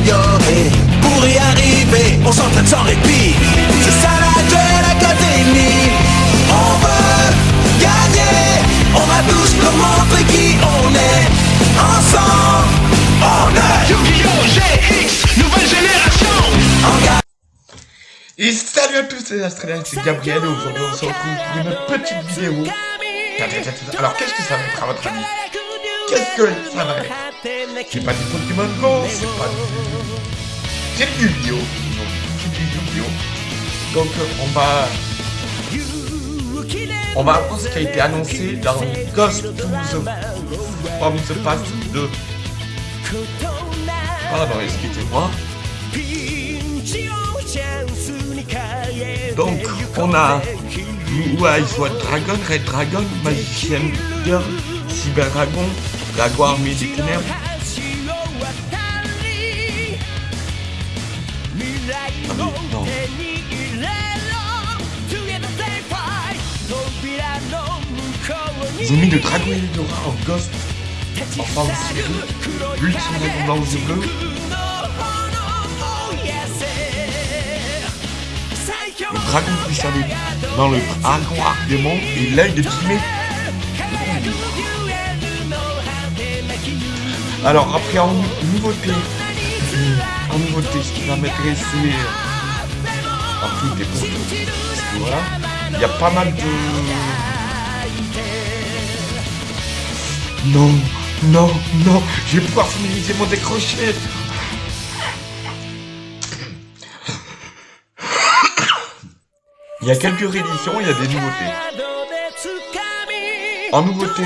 s'améliorer. Pour y arriver, on s'entraîne sans répit. C'est ça la Duel Academy. On veut gagner. On va tous leur montrer qui on est. Ensemble, on est Yu-Gi-Oh! GX, nouvelle génération. Et salut à tous les Australiens, c'est Gabriel et aujourd'hui on se retrouve pour une petite vidéo. Alors qu'est-ce que ça va être à votre avis? Qu'est-ce que ça va être C'est pas du Pokémon Go, c'est pas du... C'est du du Yu-Gi-Oh Donc on va... On va voir ce qui a été annoncé dans Ghost to the... From the Past 2. Pardon, excusez-moi. Donc, on a ouais, soit Dragon, Red Dragon, Magician Girl, Cyber Dragon, Armée des Ténèbres. Ah, mais non. Ils ont mis le Dragon Eldora en Ghost, en forme sphérique, Ultime Dragon blanc aux yeux bleus. Le dragon puissant dans le dragon arc démon et l'œil de Timé. Alors après en nouveauté, en nouveauté, ce qui va m'intéresser en plus des voilà, il y a pas mal de... Non, non, non, je vais pouvoir finaliser mon décroché. Il y a quelques rééditions, il y a des nouveautés. En nouveauté,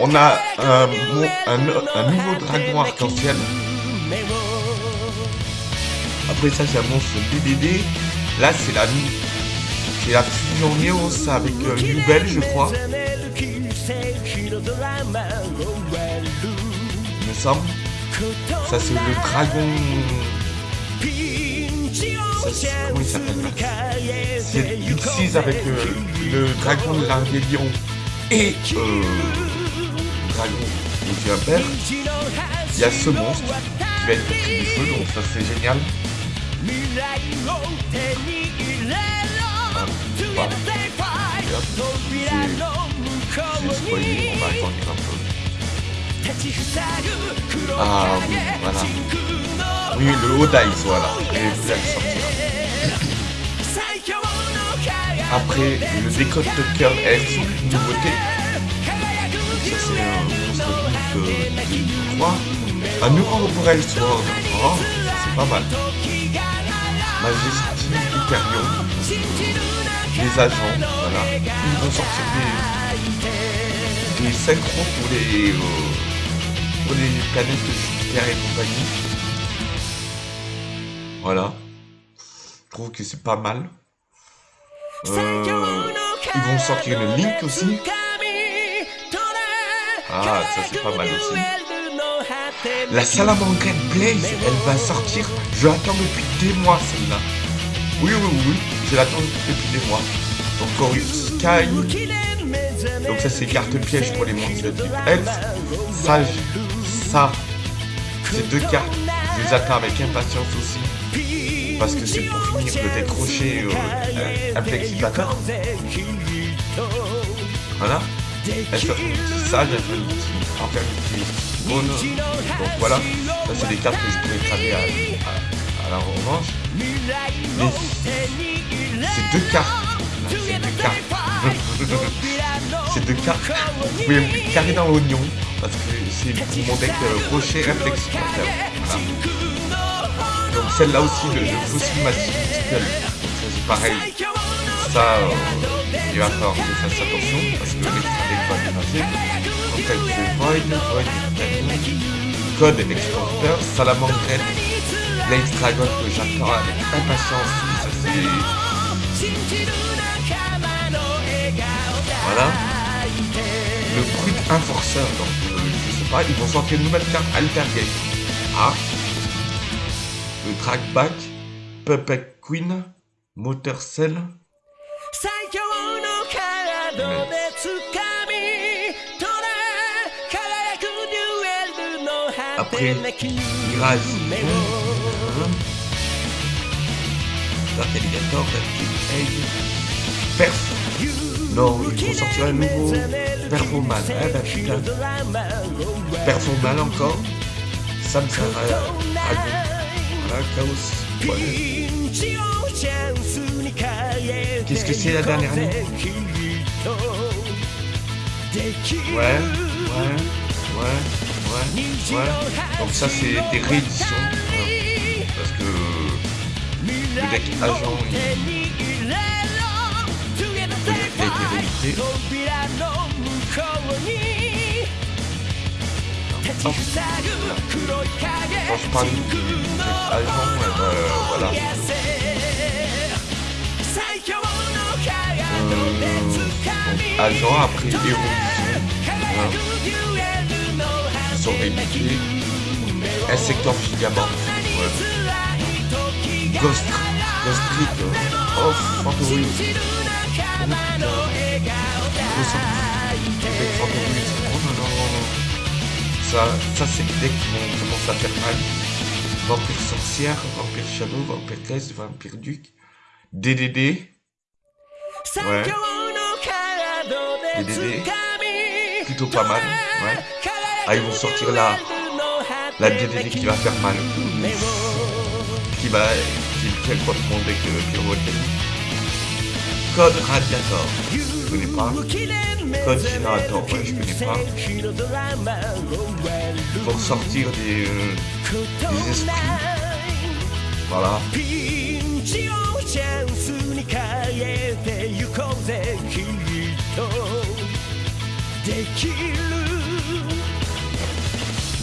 on a un, nouveau dragon arc-en-ciel. Après ça, c'est un monstre DDD. Là, c'est la, c'est la fusion Neos avec euh, Nubel, je crois. Il me semble. Ça, c'est le dragon... Ça, comment il s'appelle C'est X6 avec euh, le dragon de la rébellion et euh, Il y a ce monstre qui va être pris ça c'est génial. Oui, voilà. Oui, le Odai's, voilà. Après, le décode de cœur F, une nouveauté. C'est un monstre euh, de 3. Un Sword. Oh, c'est pas mal. Majesty Hyperion. Les agents, voilà. Ils vont sortir des, des synchros pour les, euh, pour les planètes de Jupiter et compagnie. Voilà. Je trouve que c'est pas mal. Euh, ils vont sortir une Link aussi. Ah, ça c'est pas mal aussi. La salamandre Blaze, elle va sortir. Je l'attends depuis des mois celle-là. Oui, oui, oui, je l'attends depuis des mois. Encore une Sky. Donc ça c'est carte piège pour les monstres de Elf. Ça, ces deux cartes, je les attends avec impatience aussi. Parce que c'est pour finir de décrocher euh, un, un flexipateur. Voilà. Elle fait un petit sage, elle fait un petit enfin, un petit bonne. Donc voilà. Ça c'est des cartes que je pourrais cramer à, à, à la revanche. Mais ces deux cartes. Ces deux cartes. ces deux cartes. Vous pouvez me carrer dans l'oignon. Parce que c'est pour mon deck euh, rocher réflexipateur. Voilà. Donc celle-là aussi, le, le fossile massif ça c'est pareil. Ça, euh, il va falloir que je fasse attention parce que l'extra Code Exporter, Salamandre Red, Blaze Dragon que j'attends avec impatience. Voilà. Le Brut Enforcer, donc euh, je sais pas, ils vont sortir une nouvelle carte Altergate. Ah, le Trackback, Puppet Queen, Motor Cell. Après, Mirage, Dark Alligator, Dark Egg, Perf. Non, il faut sortir un nouveau Perfoman. Eh ben putain. Perfoman encore. Ça me sert à, à Chaos. Ouais. Qu'est-ce que c'est la dernière ligne Ouais, ouais, ouais, Donc ça c'est des rééditions. hein, parce que le deck agent il, a été réédité. Oh, eh ben, voilà. Euh, agent. Hein, sont réédités. Insector Gigaband. Ouais. Ghost, Ghost Trick. Avec Fantory. Oh non, non, non. Ça, ça c'est qui vont commencer à faire mal. Vampire sorcière, Vampire Shadow, Vampire Crest, Vampire Duc. DDD. Ouais. DDD. Plutôt pas mal. Ouais. Ah, ils vont sortir la, la DDD qui va faire mal. Qui va. Qui quoi mon deck de pyrovoltaique. Code Radiator. Je connais pas. Code Generator. Ouais, je connais pas. Pour sortir des, euh, des esprits. Voilà.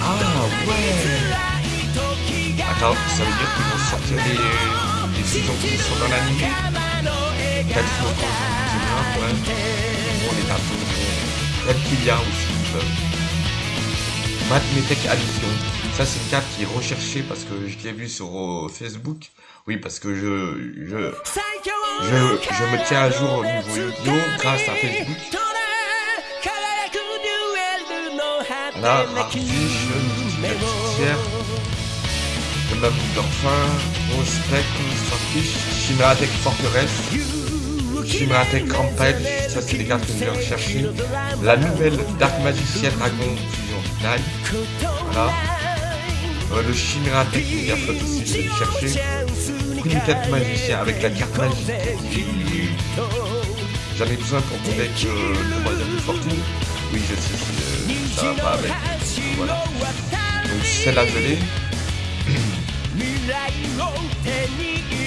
Ah ouais Attends, ça veut dire qu'ils vont sortir des, des saisons qui sont dans l'anime 4 jours c'est bien, ouais. On est un peu Reptilia aussi, ils peuvent. Mathmetech Addition. Ça, c'est une carte qui est recherchée parce que je l'ai vu sur euh, Facebook. Oui, parce que je, je, je, je me tiens à jour au niveau Yu-Gi-Oh! grâce à Facebook. Là, Artiche, le même Dorfin, Spectre, Starfish, Chimeratech Forteresse, Chimeratech Rampage, ça c'est des cartes que je viens rechercher. La nouvelle Dark Magicien Dragon Fusion Finale, voilà. Euh, le Chimeratech Megaflot aussi, je vais le chercher. Primitate Magicien avec la carte magique. J'en ai besoin pour mon deck euh, de Voyage de Fortune. Oui, je sais, va pas avec. Voilà. Donc celle-là, je l'ai.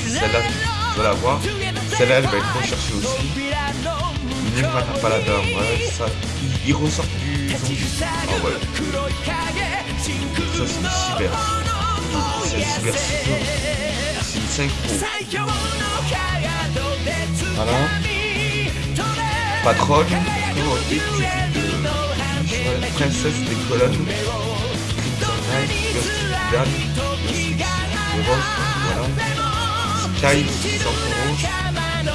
Celle-là, je dois l'avoir. Celle-là, elle va être recherchée aussi. Paladin, ouais, ça. Il, il ressort du zombie. Ah ouais. Ça, c'est une cyber. C'est une cyber C'est une synchro. Voilà. Patronne. Oh, princesse des colonnes. Hein, voilà. Sky, rouge.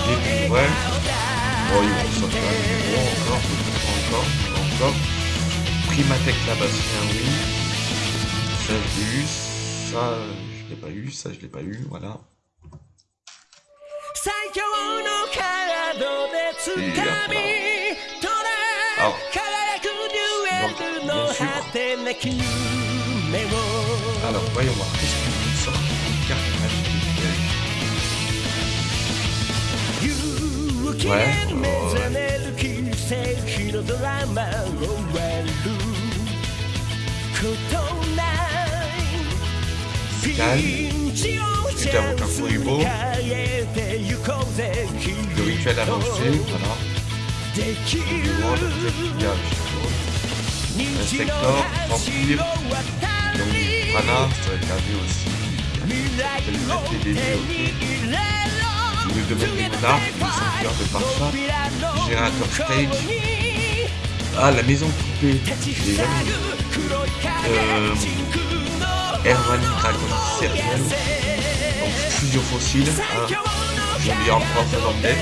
Début, ouais. Oh, il encore, encore, encore. Primatech là-bas, c'est un oui. Ça, je l'ai eu. Ça, je l'ai pas eu. Ça, je l'ai pas eu. Voilà. Et, là, voilà. Alors, 夜の果てなき夢をあの声はそうキャッ勇気が目覚める奇跡のドラマを割ることないピンチを Estamos com a Fuibo. Do Richard Aronce, voilà. Du World Viage. Insector, Vampire, donc Prana, ça va aussi. Je vais mettre monarques, de parfum, générateur stage. Ah, la maison coupée, j'ai jamais Euh. Erwani Dragon Serial. Donc, fusion fossile. Hein. Encore ça dans le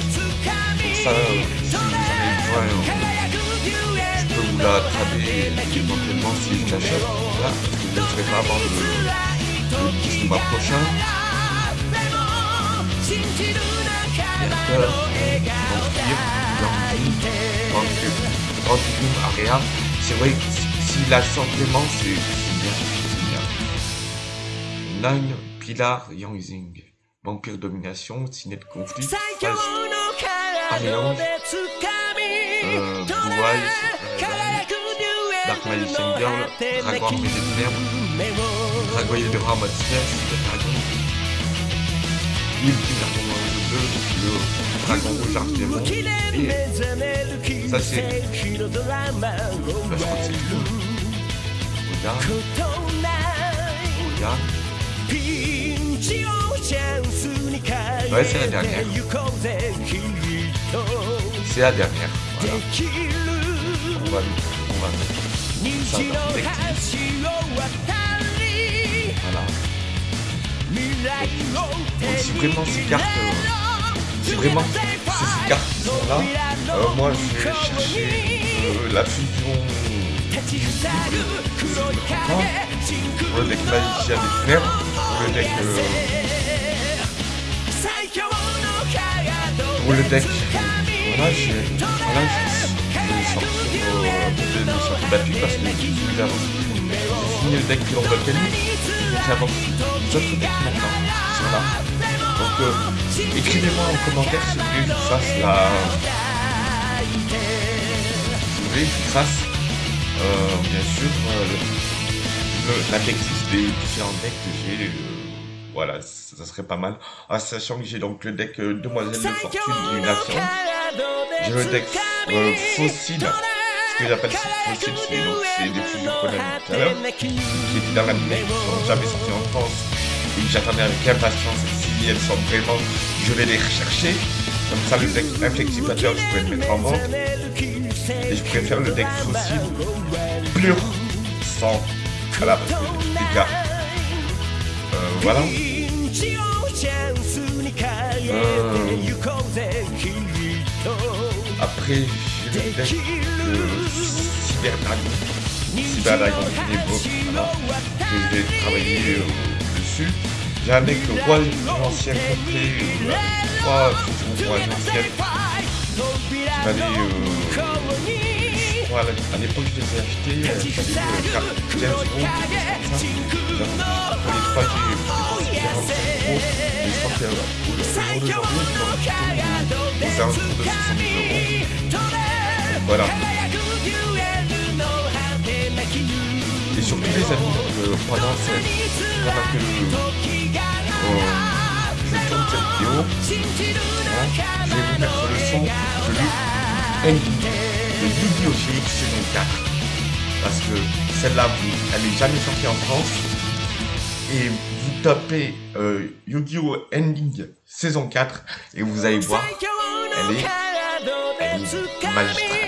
ça, euh, si vous hein vous la trader éventuellement si je l'achète. Que je ne serai pas avant le, le 10 du mois prochain. C'est vrai que s'il a simplement, c'est bien. Nine, Pilar, Yangzing. Vampire Domination, Cinet Conflit, Phase, Alliance, euh, Blue Eyes, euh, Dark Girl, Ténèbres, Dragoyer de Rame Sphère, Super Dragon, Dragon Rouge 2, le Dragon Rouge et ça c'est, bah, je crois que c'est tout. Regarde, regarde. Ouais, c'est la dernière. C'est la dernière, voilà. On va, on va mettre ça. Voilà. Donc si vraiment ces cartes, euh, si vraiment ces cartes sont là, euh, moi je vais chercher euh, la fusion pour le deck magicien des ténèbres, pour le deck euh, pour le deck voilà je voilà je vais sortir euh, de, de sortir battu parce que j'avance j'ai fini le deck de volcanique. J'avance les autres decks maintenant qui sont là donc euh, écrivez-moi en commentaire si vous voulez que je fasse la si vous voulez que je fasse euh, bien sûr euh, le, la decklist des différents decks que j'ai euh, voilà, ça serait pas mal. En sachant que j'ai donc le deck euh, Demoiselle de Fortune qui est une action. J'ai le deck euh, Fossile. Ce que j'appelle Fossile, c'est donc c'est des fusions qu'on a vu tout à l'heure. Qui étaient dans la minute, qui sont jamais sorties en France. Et que j'attendais avec impatience. Si elles sont vraiment, je vais les rechercher. Comme ça, le deck Inflexivateur, je pourrais le mettre en vente. Et je préfère le deck Fossile pur, sans. Voilà, parce que les gars. Euh, voilà. Après, j'ai le de voilà. Je vais travailler euh, dessus. J'ai un deck roi ancien complet euh, avec trois fusions roi. Qui crois, à l'époque je les ai achetés, euh, ça valait 15 euros, quelque chose comme ça. Donc, pour les trois, j'ai dépensé 45 euros. Et je crois que au jour d'aujourd'hui, ils sont plutôt aux alentours de 70 euros. Voilà. Et surtout les amis, euh, pendant, cette, pendant que euh, je tourne cette vidéo, hein, je vais vous mettre le son de de Yu-Gi-Oh! GX saison 4. Parce que celle-là, elle n'est jamais sortie en France. Et vous tapez euh, Yu-Gi-Oh! Ending saison 4 et vous allez voir, elle est, elle est magistrale.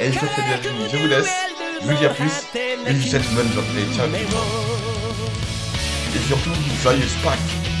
Et fais bien amis, je vous laisse. Je vous dis à plus. Et je vous souhaite une bonne journée. Ciao. Et surtout, joyeuse Pâques.